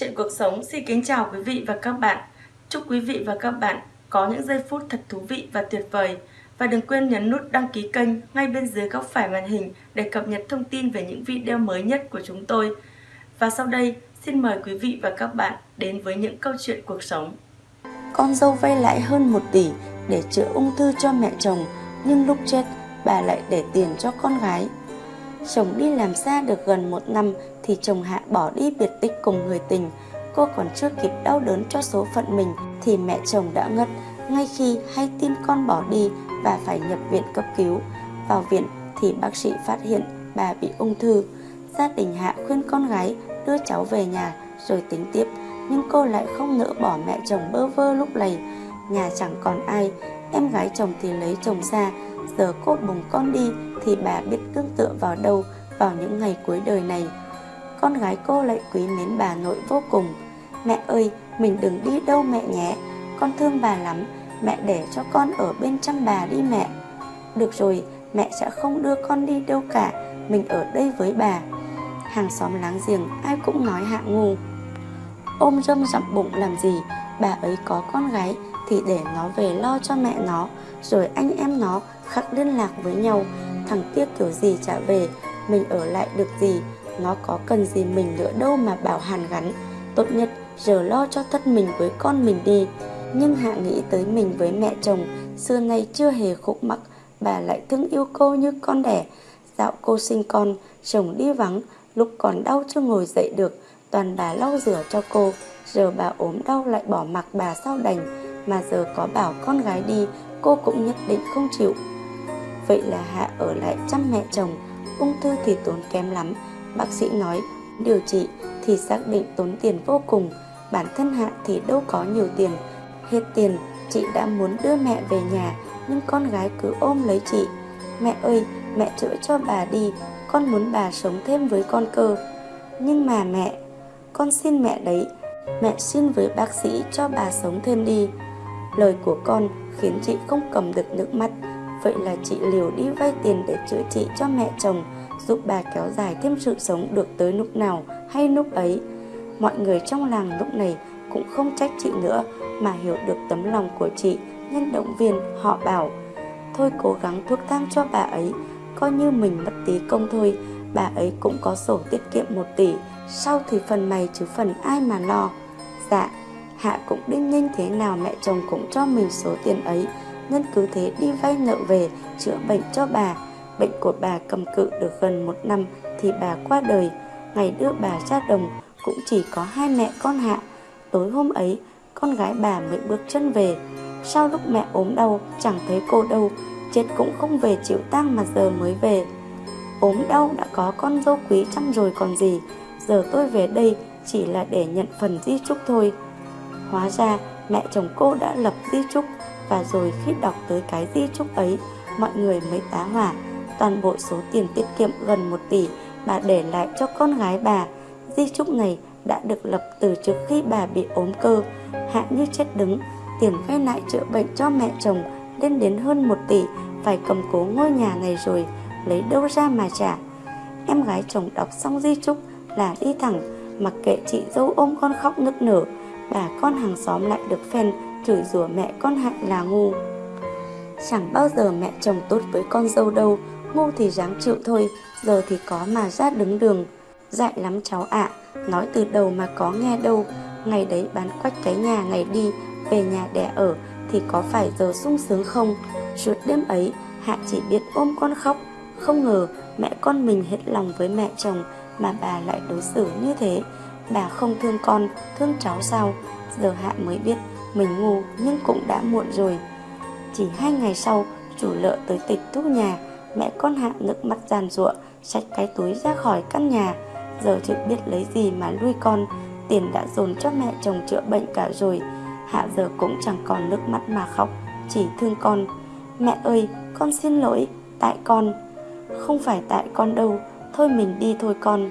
Chuyện cuộc sống xin kính chào quý vị và các bạn. Chúc quý vị và các bạn có những giây phút thật thú vị và tuyệt vời. Và đừng quên nhấn nút đăng ký kênh ngay bên dưới góc phải màn hình để cập nhật thông tin về những video mới nhất của chúng tôi. Và sau đây, xin mời quý vị và các bạn đến với những câu chuyện cuộc sống. Con dâu vay lại hơn 1 tỷ để chữa ung thư cho mẹ chồng, nhưng lúc chết bà lại để tiền cho con gái. Chồng đi làm xa được gần một năm thì chồng Hạ bỏ đi biệt tích cùng người tình. Cô còn chưa kịp đau đớn cho số phận mình thì mẹ chồng đã ngất ngay khi hay tin con bỏ đi và phải nhập viện cấp cứu. Vào viện thì bác sĩ phát hiện bà bị ung thư. Gia đình Hạ khuyên con gái đưa cháu về nhà rồi tính tiếp, nhưng cô lại không nỡ bỏ mẹ chồng bơ vơ lúc này nhà chẳng còn ai, em gái chồng thì lấy chồng xa giờ cô bồng con đi thì bà biết tương tựa vào đâu vào những ngày cuối đời này con gái cô lại quý mến bà nội vô cùng. Mẹ ơi, mình đừng đi đâu mẹ nhé. Con thương bà lắm. Mẹ để cho con ở bên chăm bà đi mẹ. Được rồi, mẹ sẽ không đưa con đi đâu cả. Mình ở đây với bà. Hàng xóm láng giềng, ai cũng nói hạ ngu ôm râm dặm bụng làm gì? Bà ấy có con gái thì để nó về lo cho mẹ nó. Rồi anh em nó khắc liên lạc với nhau. Thằng kia kiểu gì trả về? Mình ở lại được gì? Nó có cần gì mình nữa đâu mà bảo hàn gắn. Tốt nhất, giờ lo cho thân mình với con mình đi. Nhưng hạ nghĩ tới mình với mẹ chồng, xưa nay chưa hề khúc mắc, bà lại thương yêu cô như con đẻ. Dạo cô sinh con, chồng đi vắng, lúc còn đau chưa ngồi dậy được, toàn bà lau rửa cho cô. Giờ bà ốm đau lại bỏ mặc bà sao đành, mà giờ có bảo con gái đi, cô cũng nhất định không chịu. Vậy là hạ ở lại chăm mẹ chồng, ung thư thì tốn kém lắm bác sĩ nói, điều trị thì xác định tốn tiền vô cùng, bản thân hạ thì đâu có nhiều tiền. Hết tiền, chị đã muốn đưa mẹ về nhà, nhưng con gái cứ ôm lấy chị. Mẹ ơi, mẹ chữa cho bà đi, con muốn bà sống thêm với con cơ. Nhưng mà mẹ, con xin mẹ đấy, mẹ xin với bác sĩ cho bà sống thêm đi. Lời của con khiến chị không cầm được nước mắt, vậy là chị liều đi vay tiền để chữa trị cho mẹ chồng giúp bà kéo dài thêm sự sống được tới lúc nào hay lúc ấy. Mọi người trong làng lúc này cũng không trách chị nữa, mà hiểu được tấm lòng của chị, nhân động viên, họ bảo, thôi cố gắng thuốc thang cho bà ấy, coi như mình mất tí công thôi, bà ấy cũng có sổ tiết kiệm 1 tỷ, sau thì phần mày chứ phần ai mà lo. Dạ hạ cũng đinh ninh thế nào mẹ chồng cũng cho mình số tiền ấy, nên cứ thế đi vay nợ về, chữa bệnh cho bà bệnh của bà cầm cự được gần một năm thì bà qua đời. Ngày đưa bà ra đồng, cũng chỉ có hai mẹ con hạ. Tối hôm ấy, con gái bà mới bước chân về. Sau lúc mẹ ốm đau, chẳng thấy cô đâu, chết cũng không về chịu tang mà giờ mới về. Ốm đau đã có con dâu quý chăm rồi còn gì. Giờ tôi về đây chỉ là để nhận phần di chúc thôi. Hóa ra, mẹ chồng cô đã lập di chúc. Và rồi khi đọc tới cái di chúc ấy, mọi người mới tá hỏa toàn bộ số tiền tiết kiệm gần 1 tỷ bà để lại cho con gái bà. Di chúc này đã được lập từ trước khi bà bị ốm cơ. Hạ như chết đứng, tiền vay lại chữa bệnh cho mẹ chồng lên đến hơn 1 tỷ, phải cầm cố ngôi nhà này rồi, lấy đâu ra mà trả. Em gái chồng đọc xong di chúc là đi thẳng, mặc kệ chị dâu ôm con khóc nức nở, bà con hàng xóm lại được phen chửi rủa mẹ con hạnh là ngu. Chẳng bao giờ mẹ chồng tốt với con dâu đâu ngu thì dáng chịu thôi giờ thì có mà ra đứng đường. Dại lắm cháu ạ à, nói từ đầu mà có nghe đâu. Ngày đấy bán quách cái nhà ngày đi về nhà đẻ ở thì có phải giờ sung sướng không? Suốt đêm ấy hạ chỉ biết ôm con khóc. Không ngờ mẹ con mình hết lòng với mẹ chồng mà bà lại đối xử như thế. Bà không thương con thương cháu sao? Giờ hạ mới biết mình ngu nhưng cũng đã muộn rồi. Chỉ hai ngày sau chủ lợ tới tịch thu nhà mẹ con hạ nước mắt giàn ruộng xách cái túi ra khỏi căn nhà. Giờ chưa biết lấy gì mà nuôi con, tiền đã dồn cho mẹ chồng chữa bệnh cả rồi. Hạ giờ cũng chẳng còn nước mắt mà khóc, chỉ thương con. Mẹ ơi, con xin lỗi, tại con. Không phải tại con đâu, thôi mình đi thôi con.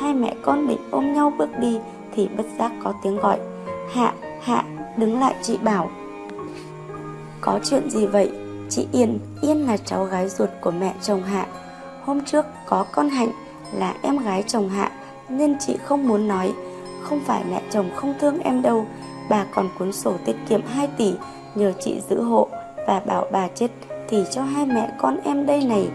Hai mẹ con định ôm nhau bước đi thì bất giác có tiếng gọi. Hạ hạ, đứng lại chị bảo. Có chuyện gì vậy? Chị yên yên là cháu gái ruột của mẹ chồng hạ. Hôm trước có con hạnh là em gái chồng hạ, nên chị không muốn nói. Không phải mẹ chồng không thương em đâu, Bà còn cuốn sổ tiết kiệm 2 tỷ Nhờ chị giữ hộ Và bảo bà chết thì cho hai mẹ con em đây này.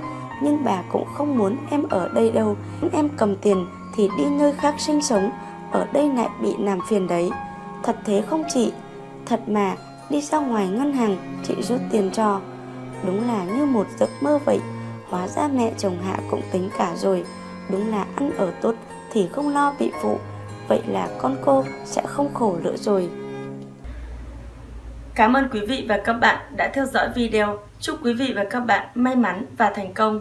Nhưng bà cũng không muốn em ở đây đâu. Em cầm tiền thì đi nơi khác sinh sống, Ở đây lại bị làm phiền đấy. Thật thế không chị? Thật mà, đi ra ngoài ngân hàng, Chị rút tiền cho. Đúng là như một giấc mơ vậy Hóa ra mẹ chồng Hạ cũng tính cả rồi Đúng là ăn ở tốt thì không lo bị phụ Vậy là con cô sẽ không khổ nữa rồi Cảm ơn quý vị và các bạn đã theo dõi video. Chúc quý vị và các bạn may mắn và thành công.